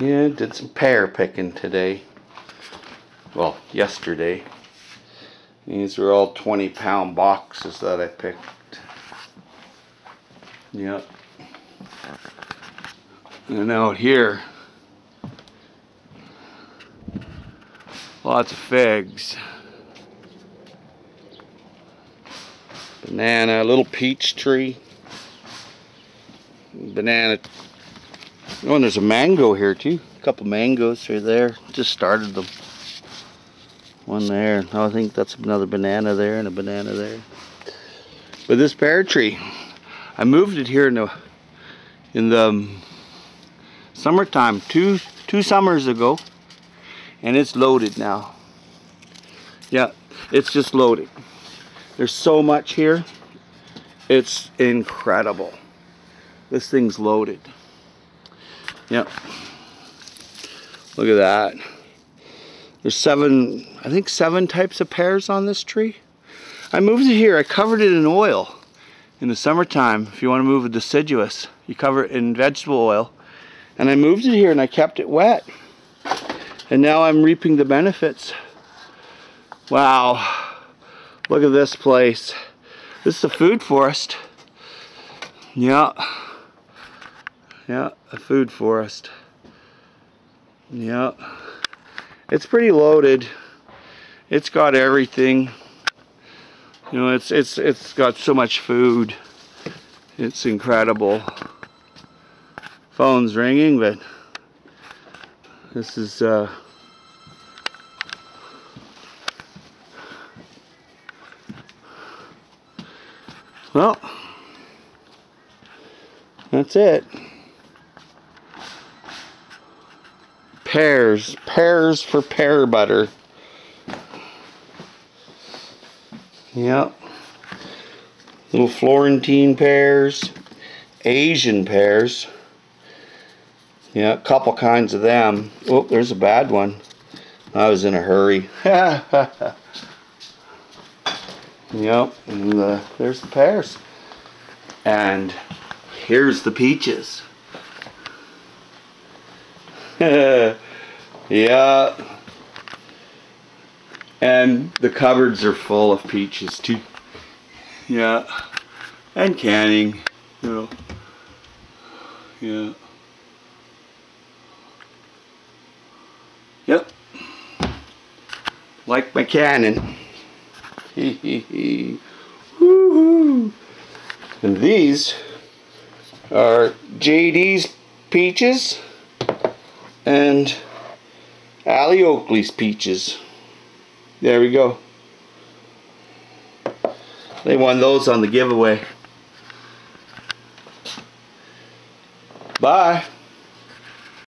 Yeah, did some pear picking today. Well, yesterday. These are all 20 pound boxes that I picked. Yep. And out here, lots of figs. Banana, a little peach tree. Banana Oh, and there's a mango here too. A couple mangoes are there. Just started them. One there. I think that's another banana there and a banana there. But this pear tree, I moved it here in the in the um, summertime, two two summers ago, and it's loaded now. Yeah, it's just loaded. There's so much here. It's incredible. This thing's loaded. Yep. Look at that. There's seven, I think seven types of pears on this tree. I moved it here. I covered it in oil in the summertime. If you want to move a deciduous, you cover it in vegetable oil. And I moved it here and I kept it wet. And now I'm reaping the benefits. Wow. Look at this place. This is a food forest. Yeah. Yeah, a food forest. Yeah. It's pretty loaded. It's got everything. You know, it's it's it's got so much food. It's incredible. Phone's ringing, but this is uh Well, that's it. Pears. Pears for pear butter. Yep. Little Florentine pears. Asian pears. Yeah, a couple kinds of them. Oh, there's a bad one. I was in a hurry. yep, and uh, there's the pears. And here's the peaches. Yeah. And the cupboards are full of peaches too. Yeah. And canning, you know. Yeah. Yep. Like my cannon. And these are JD's peaches and Allie Oakley's peaches. There we go. They won those on the giveaway. Bye.